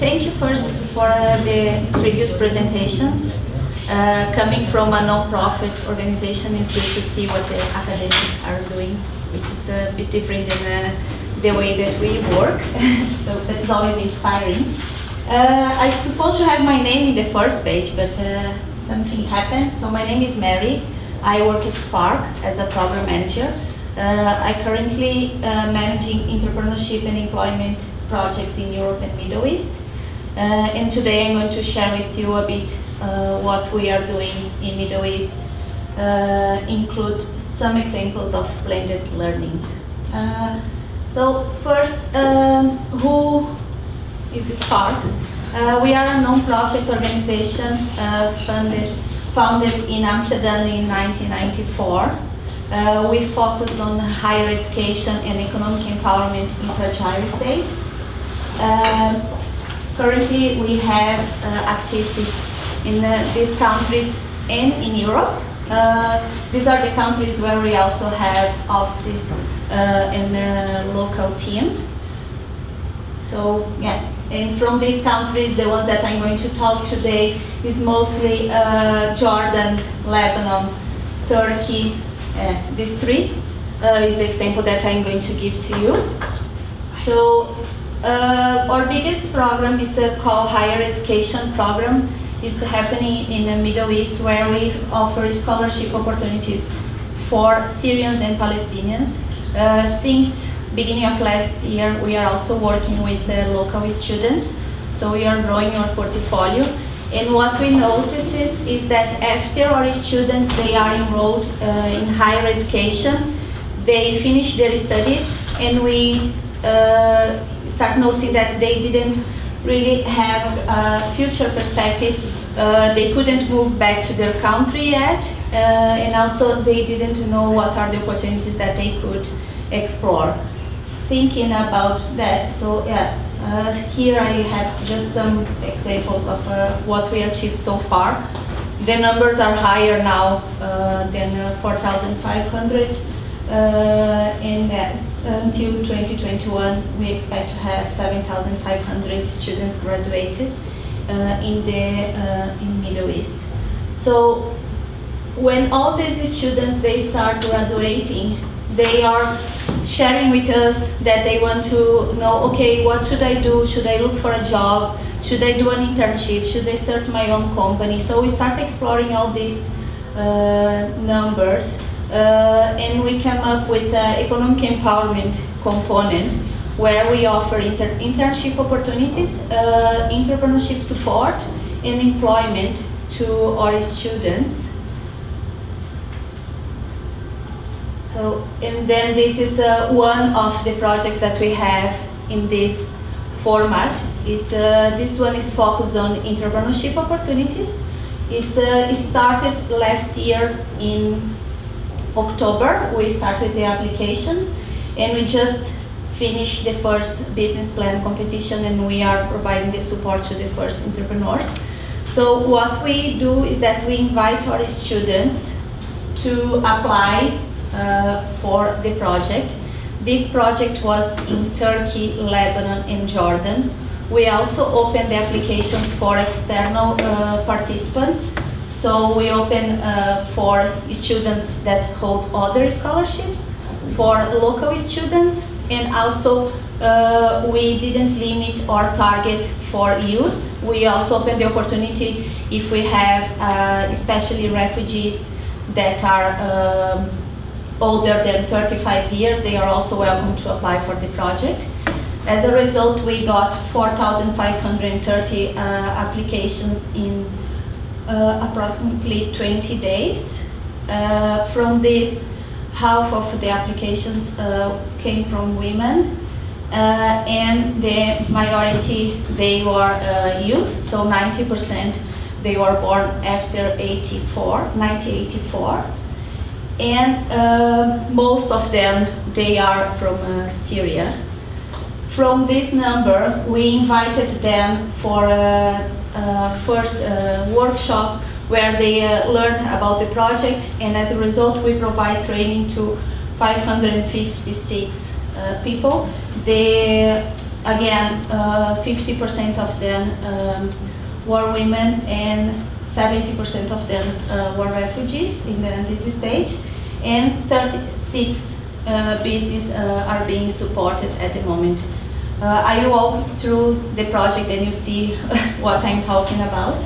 thank you first for uh, the previous presentations. Uh, coming from a non-profit organization, it's good to see what the academics are doing, which is a bit different than uh, the way that we work. so that is always inspiring. Uh, I supposed to have my name in the first page, but uh, something happened. So my name is Mary. I work at Spark as a program manager. Uh, I currently managing entrepreneurship and employment projects in Europe and Middle East. Uh, and today I'm going to share with you a bit uh, what we are doing in Middle East, uh, include some examples of blended learning. Uh, so first, um, who is Spark? we are a non-profit organization funded, founded in Amsterdam in 1994. Uh, we focus on higher education and economic empowerment in fragile states. Currently, we have uh, activities in uh, these countries and in Europe. Uh, these are the countries where we also have offices and a local team. So, yeah, and from these countries, the ones that I'm going to talk today is mostly Jordan, Lebanon, Turkey, uh, these three uh, is the example that I'm going to give to you. So uh, our biggest program is a called Higher Education Program. It's happening in the Middle East where we offer scholarship opportunities for Syrians and Palestinians. Uh, since beginning of last year, we are also working with the local students. So we are growing our portfolio and what we noticed is that after our students, they are enrolled uh, in higher education, they finish their studies, and we uh, start noticing that they didn't really have a future perspective. Uh, they couldn't move back to their country yet, uh, and also they didn't know what are the opportunities that they could explore. Thinking about that, so yeah, uh, here I have just some examples of uh, what we achieved so far. The numbers are higher now uh, than uh, 4,500 uh, and until 2021 we expect to have 7,500 students graduated uh, in the in Middle East. So when all these students they start graduating, they are sharing with us that they want to know, okay, what should I do? Should I look for a job? Should I do an internship? Should I start my own company? So we start exploring all these uh, numbers uh, and we come up with an economic empowerment component where we offer inter internship opportunities, uh, entrepreneurship support, and employment to our students. So, and then this is uh, one of the projects that we have in this format. Is uh, This one is focused on entrepreneurship opportunities. It's, uh, it started last year in October. We started the applications and we just finished the first business plan competition and we are providing the support to the first entrepreneurs. So what we do is that we invite our students to apply uh, for the project. This project was in Turkey, Lebanon, and Jordan. We also opened the applications for external uh, participants. So we open uh, for students that hold other scholarships, for local students, and also uh, we didn't limit our target for youth. We also open the opportunity if we have uh, especially refugees that are um, older than 35 years, they are also welcome to apply for the project. As a result, we got 4,530 uh, applications in approximately 20 days. Uh, from this, half of the applications uh, came from women, uh, and the majority, they were uh, youth, so 90% they were born after 84, 1984 and uh, most of them, they are from uh, Syria. From this number, we invited them for a first uh, workshop where they uh, learn about the project and as a result we provide training to 556 uh, people. The again, 50% of them um, were women and 70% of them uh, were refugees in, the, in, this stage, and 36 uh, businesses uh, are being supported at the moment. Uh, I walk through the project and you see what I'm talking about.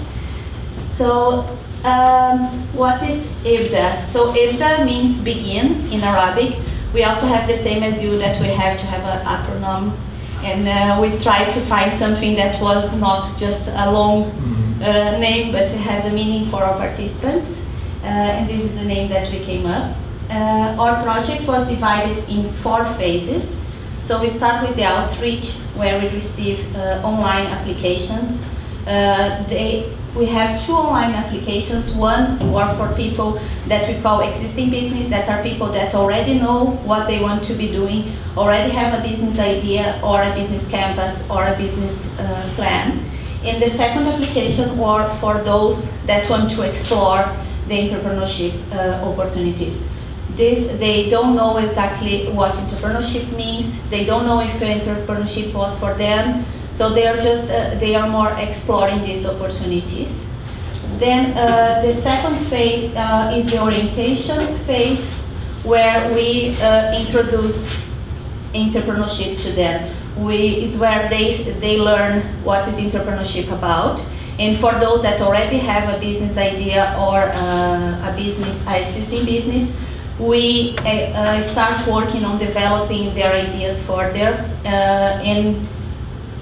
So, um, what is IBDA? So, IBDA means begin in Arabic. We also have the same as you that we have to have an acronym and uh, we try to find something that was not just a long mm-hmm. uh, name but has a meaning for our participants uh, and this is the name that we came up. Uh, our project was divided in four phases. So we start with the outreach where we receive uh, online applications. Uh, they we have two online applications. One are for people that we call existing business, that are people that already know what they want to be doing, already have a business idea or a business canvas or a business uh, plan. And the second application or for those that want to explore the entrepreneurship uh, opportunities. This, they don't know exactly what entrepreneurship means. They don't know if entrepreneurship was for them so they are just, uh, they are more exploring these opportunities. Then uh, the second phase uh, is the orientation phase where we uh, introduce entrepreneurship to them. We, is where they, they learn what is entrepreneurship about. And for those that already have a business idea or uh, a business, existing business, we uh, start working on developing their ideas further and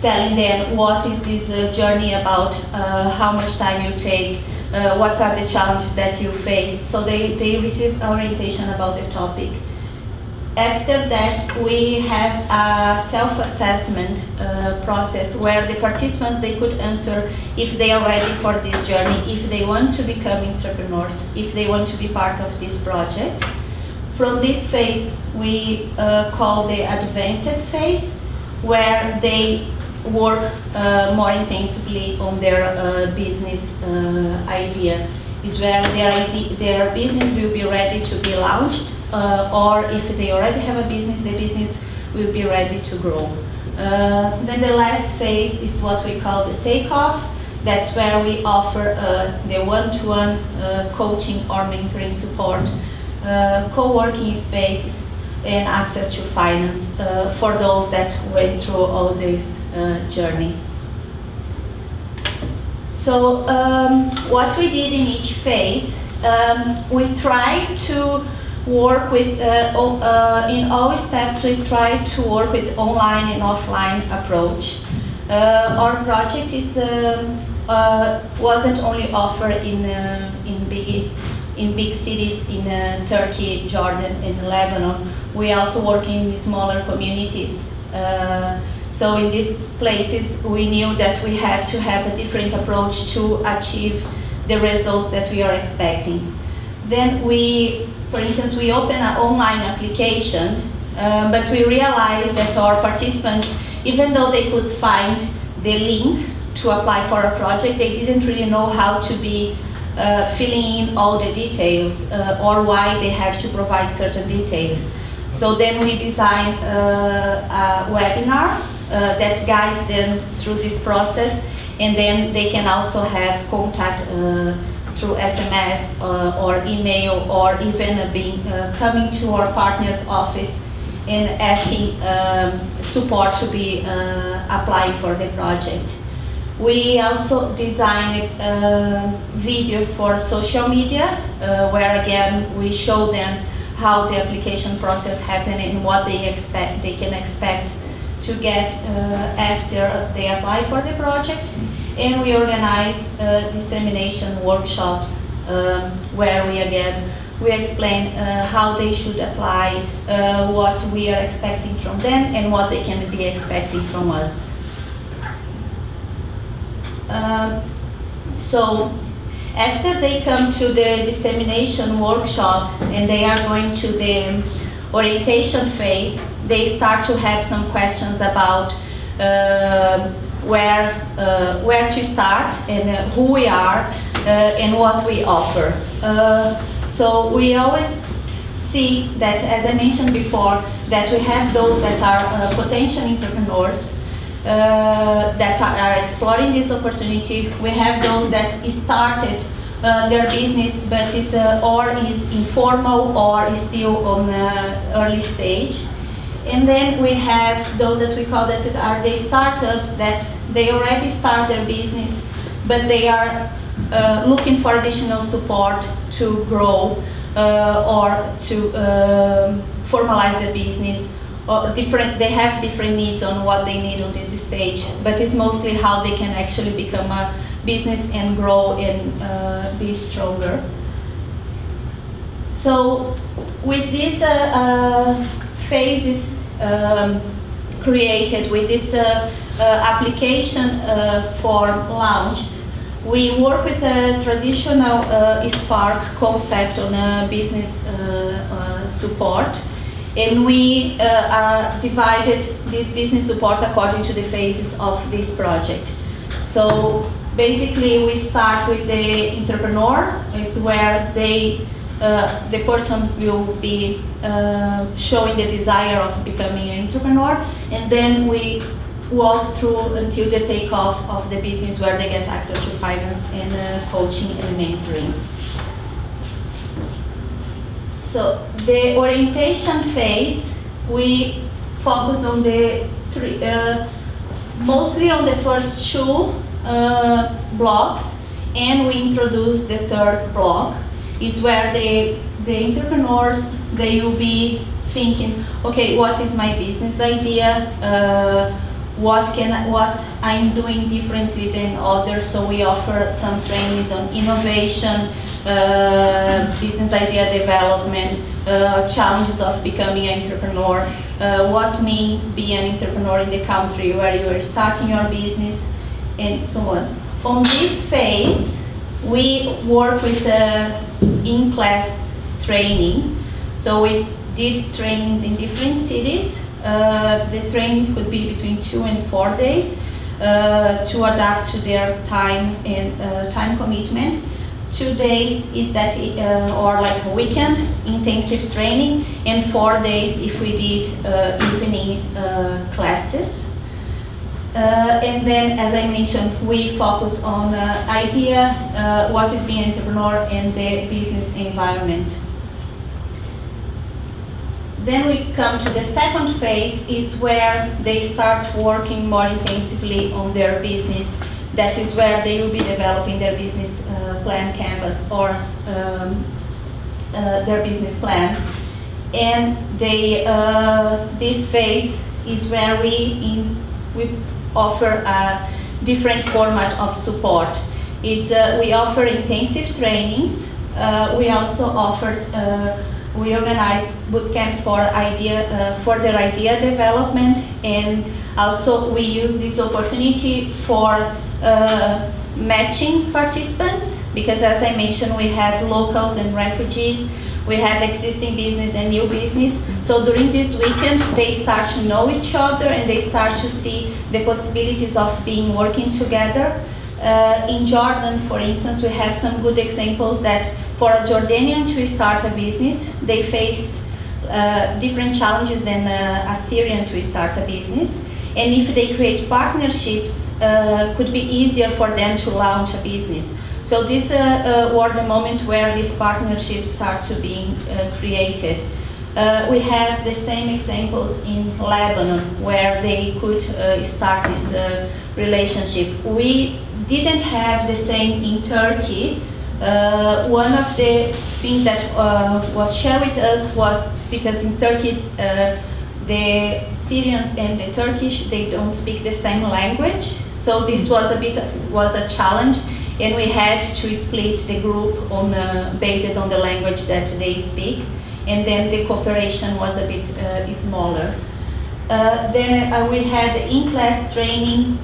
telling them what is this uh, journey about, uh, how much time you take, uh, what are the challenges that you face. So they, they receive orientation about the topic. After that, we have a self-assessment uh, process where the participants, they could answer if they are ready for this journey, if they want to become entrepreneurs, if they want to be part of this project. From this phase, we uh, call the advanced phase, where they work uh, more intensively on their uh, business uh, idea is where their, idea, their business will be ready to be launched uh, or if they already have a business, the business will be ready to grow. Uh, then the last phase is what we call the takeoff. That's where we offer the one-to-one -one, coaching or mentoring support, co-working spaces, and access to finance uh, for those that went through all this uh, journey. So um, what we did in each phase, um, we tried to work with, uh, uh, in all steps we tried to work with online and offline approach. Uh, our project is, um, uh, wasn't only offered in, in big in big cities in uh, Turkey, Jordan, and Lebanon. We also work in smaller communities. Uh, so in these places, we knew that we have to have a different approach to achieve the results that we are expecting. Then we, for instance, we open an online application, uh, but we realized that our participants, even though they could find the link to apply for a project, they didn't really know how to be uh, filling in all the details uh, or why they have to provide certain details. So then we design uh, a webinar uh, that guides them through this process and then they can also have contact uh, through SMS or email or even being, coming to our partner's office and asking um, support to be applying for the project. We also designed uh, videos for social media, uh, where again we show them how the application process happened and what they expect they can expect to get uh, after they apply for the project. And we organize uh, dissemination workshops um, where we again we explain uh, how they should apply, uh, what we are expecting from them, and what they can be expecting from us. Um, so after they come to the dissemination workshop and they are going to the orientation phase, they start to have some questions about uh, where, uh, where to start and uh, who we are uh, and what we offer. Uh, so we always see that, as I mentioned before, that we have those that are uh, potential entrepreneurs uh, that are, exploring this opportunity. We have those that started uh, their business but is uh, or is informal or is still on the early stage. And then we have those that we call that are the startups that they already start their business but they are uh, looking for additional support to grow uh, or to um, formalize their business or different they have different needs on what they need on this stage but it's mostly how they can actually become a business and grow and uh, be stronger. So with these uh, uh, phases um, created with this uh, uh, application uh, form launched we work with a traditional Spark concept on business support and we uh, uh, divided this business support according to the phases of this project. So basically we start with the entrepreneur, is where they, uh, the person will be uh, showing the desire of becoming an entrepreneur and then we walk through until the takeoff of the business where they get access to finance and uh, coaching and mentoring. So the orientation phase, we focus on the three, uh, mostly on the first two uh, blocks, and we introduce the third block, is where the, the entrepreneurs, they will be thinking, okay, what is my business idea? Uh, what can I, what I'm doing differently than others? So we offer some trainings on innovation, business idea development, uh, challenges of becoming an entrepreneur, uh, what means being an entrepreneur in the country where you are starting your business, and so on. On this phase, we work with uh, in-class training. So we did trainings in different cities. Uh, the trainings could be between two and four days uh, to adapt to their time and time commitment two days is that uh, or like a weekend intensive training and four days if we did uh, evening uh, classes. Uh, and then as I mentioned we focus on uh, idea uh, what is being entrepreneur and the business environment. Then we come to the second phase is where they start working more intensively on their business that is where they will be developing their business uh, plan canvas or um, uh, their business plan. And they, uh, this phase is where we, in, we offer a different format of support. Is uh, we offer intensive trainings. Uh, we also offered uh, we organize boot camps for idea for their idea development and also we use this opportunity for uh, matching participants because as I mentioned we have locals and refugees we have existing business and new business. So during this weekend they start to know each other and they start to see the possibilities of being working together. Uh, in Jordan for instance we have some good examples that for a Jordanian to start a business they face uh, different challenges than a, a Syrian to start a business. And if they create partnerships uh, could be easier for them to launch a business. So this uh, uh, were the moment where these partnerships start to being uh, created. Uh, we have the same examples in Lebanon where they could start this relationship. We didn't have the same in Turkey. one of the things that was shared with us was because in Turkey the Syrians and the Turkish, they don't speak the same language. So this was a bit was a challenge, and we had to split the group on uh, based on the language that they speak, and then the cooperation was a bit uh, smaller. Uh, then uh, we had in-class training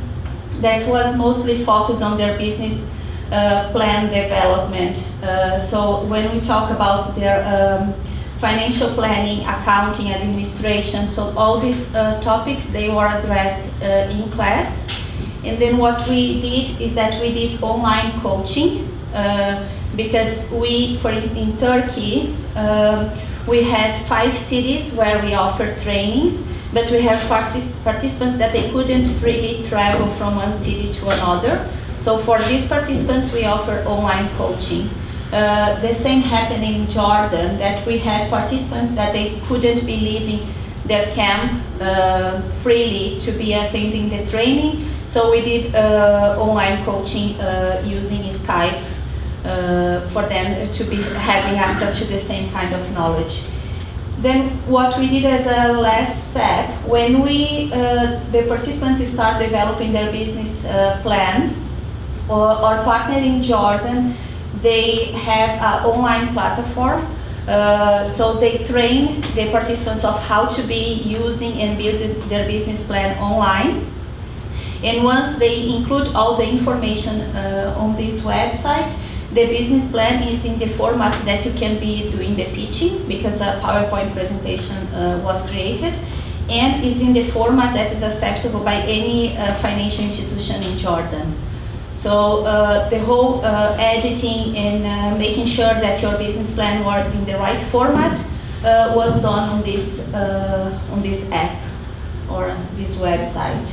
that was mostly focused on their business uh, plan development. Uh, so when we talk about their um, financial planning, accounting, administration. So all these topics, they were addressed in class. And then what we did is that we did online coaching uh, because we, for in, Turkey, um, we had five cities where we offered trainings but we have partic participants that they couldn't really travel from one city to another. So for these participants, we offer online coaching. Uh, the same happened in Jordan, that we had participants that they couldn't be leaving their camp uh, freely to be attending the training. So we did uh, online coaching uh, using Skype uh, for them to be having access to the same kind of knowledge. Then what we did as a last step, when we, the participants start developing their business plan, our partner in Jordan, they have an online platform uh, so they train the participants of how to be using and build their business plan online. And once they include all the information uh, on this website, the business plan is in the format that you can be doing the pitching because a PowerPoint presentation uh, was created and is in the format that is acceptable by any uh, financial institution in Jordan. So uh, the whole uh, editing and uh, making sure that your business plan worked in the right format uh, was done on this, on this app or this website.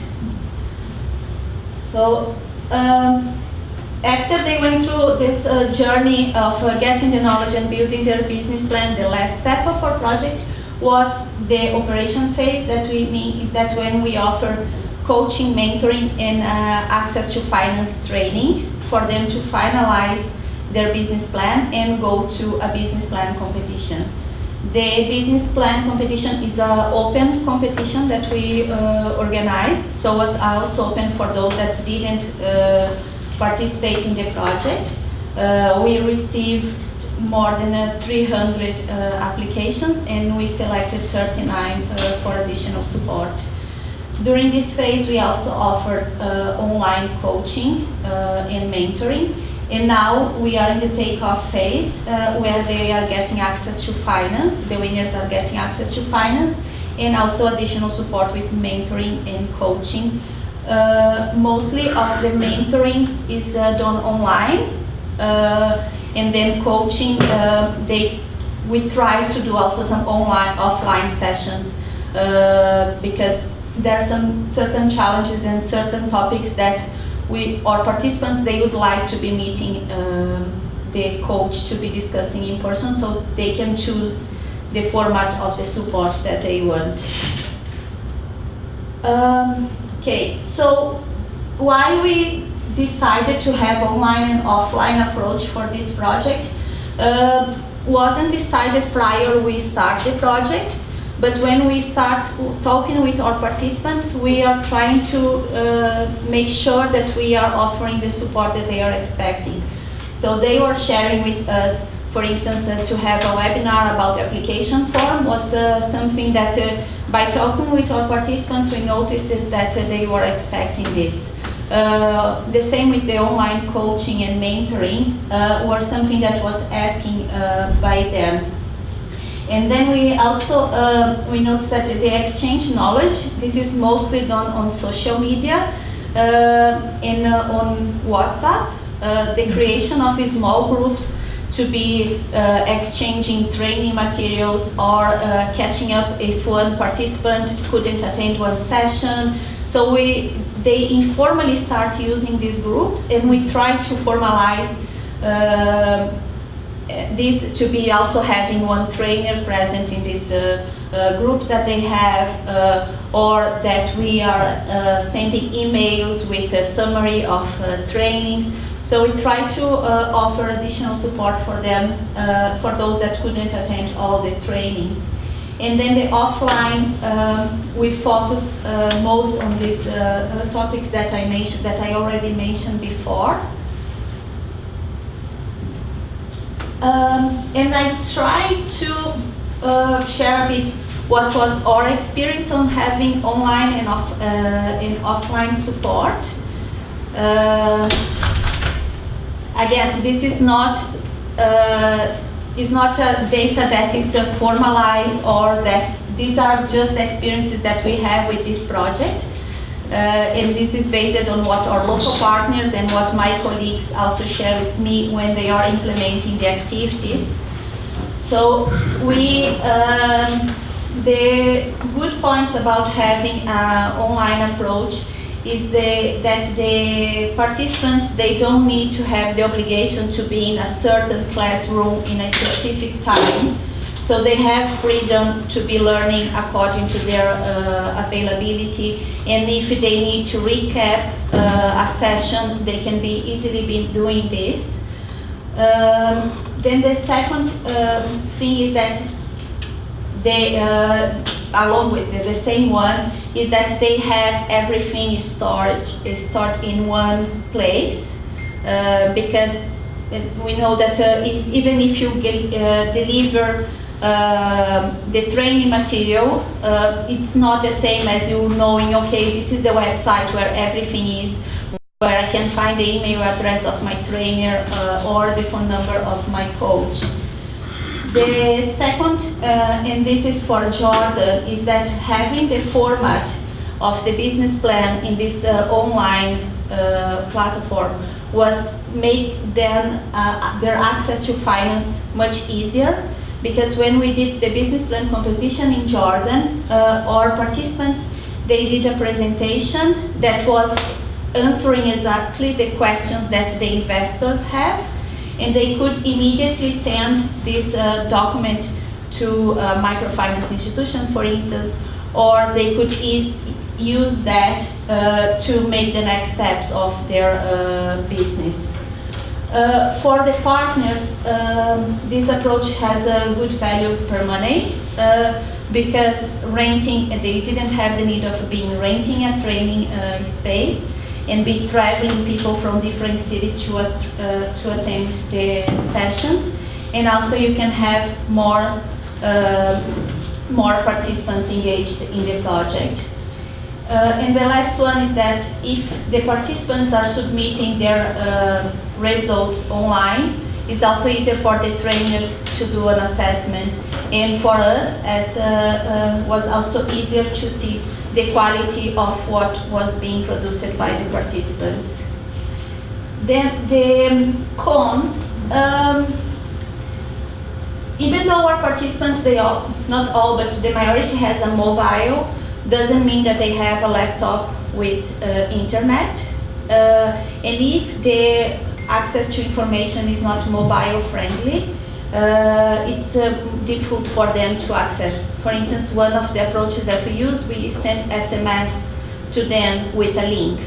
So um, after they went through this uh, journey of getting the knowledge and building their business plan, the last step of our project was the operation phase that we mean is that when we offer coaching, mentoring, and uh, access to finance training for them to finalize their business plan and go to a business plan competition. The business plan competition is an open competition that we uh, organized, so it was also open for those that didn't uh, participate in the project. Uh, we received more than uh, 300 uh, applications and we selected 39 for additional support. During this phase, we also offered uh, online coaching uh, and mentoring. And now we are in the takeoff phase uh, where they are getting access to finance. The winners are getting access to finance and also additional support with mentoring and coaching. Uh, mostly of the mentoring is uh, done online uh, and then coaching, they, we try to do also some online, offline sessions because there are some certain challenges and certain topics that we our participants they would like to be meeting uh, the coach to be discussing in person so they can choose the format of the support that they want. Um, okay, so why we decided to have online and offline approach for this project uh, wasn't decided prior we start the project but when we start talking with our participants, we are trying to uh, make sure that we are offering the support that they are expecting. So they were sharing with us, for instance, uh, to have a webinar about the application form was uh, something that uh, by talking with our participants, we noticed that uh, they were expecting this. Uh, the same with the online coaching and mentoring uh, was something that was asking by them. And then we also, uh, we noticed that they exchange knowledge. This is mostly done on social media, uh, in, uh, on WhatsApp, uh, the creation of small groups to be uh, exchanging training materials or uh, catching up if one participant couldn't attend one session. So we, they informally start using these groups and we try to formalize this to be also having one trainer present in these uh, uh, groups that they have uh, or that we are uh, sending emails with a summary of uh, trainings. So we try to uh, offer additional support for them, for those that couldn't attend all the trainings. And then the offline, um, we focus most on these topics that I mentioned, that I already mentioned before. Um, and I tried to uh, share a bit what was our experience on having online and, off, uh, and offline support. Uh, again, this is not uh, is not a data that is uh, formalized or that these are just experiences that we have with this project. Uh, and this is based on what our local partners and what my colleagues also share with me when they are implementing the activities. So we, um, the good points about having an online approach is the, that the participants, they don't need to have the obligation to be in a certain classroom in a specific time. So they have freedom to be learning according to their uh, availability. And if they need to recap uh, a session, they can be easily be doing this. Um, then the second um, thing is that they, uh, along with the, the same one, is that they have everything stored, stored in one place. Uh, because we know that uh, even if you get, uh, deliver uh, the training material, uh, it's not the same as you knowing, okay, this is the website where everything is, where I can find the email address of my trainer uh, or the phone number of my coach. The second, uh, and this is for Jordan, is that having the format of the business plan in this uh, online uh, platform was make them their access to finance much easier because when we did the business plan competition in Jordan, uh, our participants they did a presentation that was answering exactly the questions that the investors have and they could immediately send this uh, document to a microfinance institution, for instance, or they could e- use that uh, to make the next steps of their uh, business. Uh, for the partners, um, this approach has a good value per money uh, because renting, they didn't have the need of being renting a training uh, space and be traveling people from different cities to, at, uh, to attend the sessions. And also you can have more, uh, more participants engaged in the project. Uh, and the last one is that if the participants are submitting their uh, results online, it's also easier for the trainers to do an assessment. And for us, as uh, uh, was also easier to see the quality of what was being produced by the participants. Then the um, cons, um, even though our participants, they all, not all, but the majority has a mobile, doesn't mean that they have a laptop with uh, internet. Uh, and if the access to information is not mobile friendly, uh, it's uh, difficult for them to access. For instance, one of the approaches that we use, we send SMS to them with a link.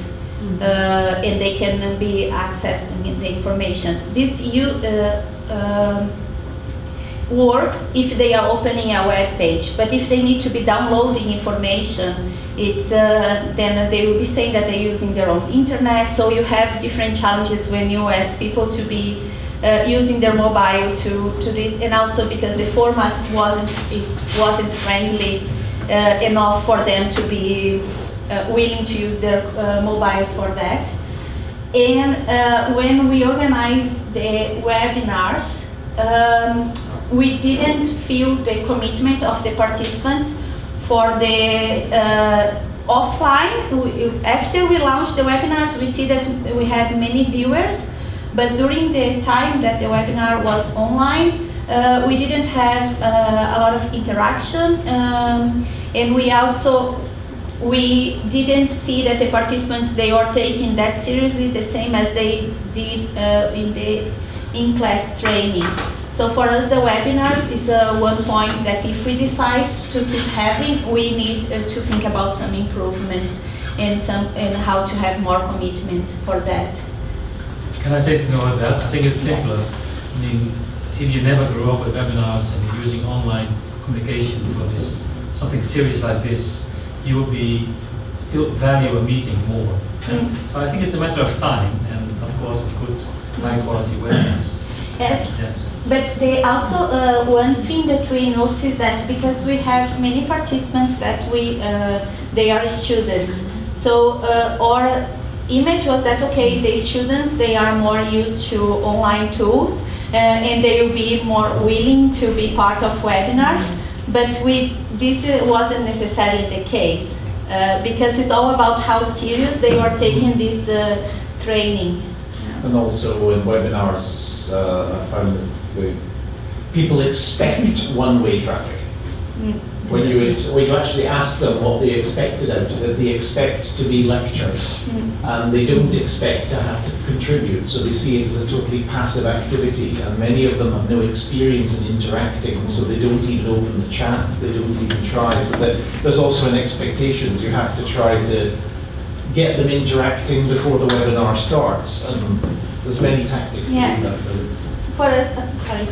Uh, and they can be accessing the information. This you, uh, um, works if they are opening a web page, but if they need to be downloading information, it's uh, then they will be saying that they're using their own internet. So you have different challenges when you ask people to be uh, using their mobile to, to this, and also because the format wasn't is, wasn't friendly uh, enough for them to be uh, willing to use their uh, mobiles for that. And uh, when we organize the webinars, um, we didn't feel the commitment of the participants for the uh, offline. We, after we launched the webinars, we see that we had many viewers, but during the time that the webinar was online, uh, we didn't have uh, a lot of interaction, um, and we also we didn't see that the participants they are taking that seriously the same as they did uh, in the in-class trainings. So for us, the webinars is uh, one point that if we decide to keep having, we need uh, to think about some improvements and some and how to have more commitment for that. Can I say something about that? I think it's Yes. simpler. I mean, if you never grew up with webinars and you're using online communication for this, something serious like this, you will be still value a meeting more. Mm. So I think it's a matter of time and of course good high quality webinars. Yes, Yeah. But they also uh, one thing that we notice is that because we have many participants that we uh, they are students, so uh, our image was that okay, the students they are more used to online tools uh, and they will be more willing to be part of webinars. But we this uh, wasn't necessarily the case uh, because it's all about how serious they are taking this training. And also in webinars, I find the people expect one-way traffic. Mm. when you, when you actually ask them what they expected out of it, they expect to be lectures. And they don't expect to have to contribute, so they see it as a totally passive activity. And many of them have no experience in interacting, so they don't even open the chat, they don't even try. So that, there's also an expectations, you have to try to get them interacting before the webinar starts. And there's many tactics to Yeah. do that. But- For us, uh, sorry.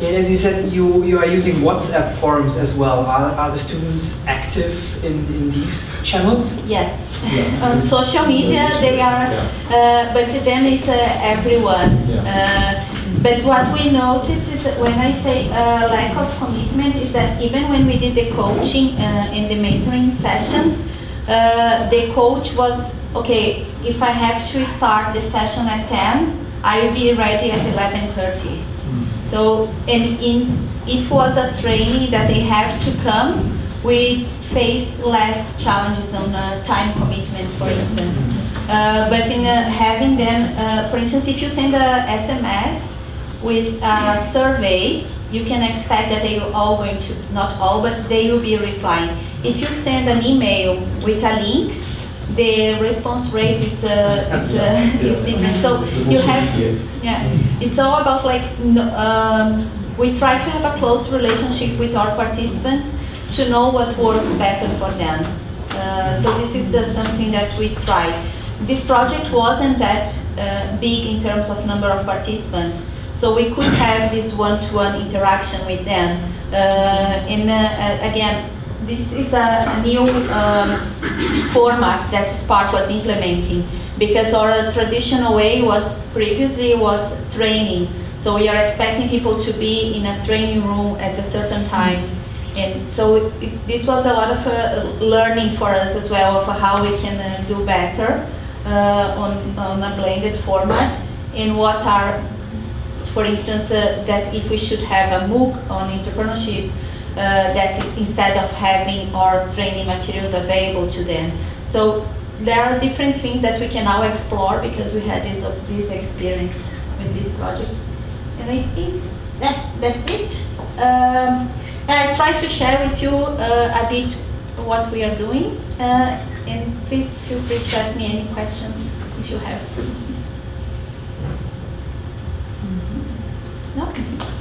And as you said, you, you are using WhatsApp forums as well. Are, are the students active in, in these channels? Yes. Yeah. On social media, they are, Yeah. uh, but then it's uh, everyone. Yeah. Uh, but what we notice is that when I say uh, lack of commitment, is that even when we did the coaching uh, and the mentoring sessions, uh, the coach was okay. If I have to start the session at 10, I will be ready at 11:30. So, and in, if it was a training that they have to come, we face less challenges on uh, time commitment, for instance. Uh, but in uh, having them, uh, for instance, if you send a SMS with a survey, you can expect that they are all going to, not all, but they will be replying. If you send an email with a link, the response rate is, uh, is, uh, is different. So you have, yeah, it's all about like, um, we try to have a close relationship with our participants to know what works better for them. Uh, so this is uh, something that we try. This project wasn't that uh, big in terms of number of participants, so we could have this one-to-one interaction with them. Uh, and uh, again, this is a, new um, format that Spark was implementing because our traditional way was previously was training. So we are expecting people to be in a training room at a certain time. And so it, this was a lot of uh, learning for us as well of how we can uh, do better uh, on, on a blended format and what are for instance, uh, that if we should have a MOOC on entrepreneurship, that is instead of having our training materials available to them. So there are different things that we can now explore because we had this, this experience with this project. And I think that, that's it. Um, I try to share with you uh, a bit what we are doing. Uh, and please feel free to ask me any questions if you have. No?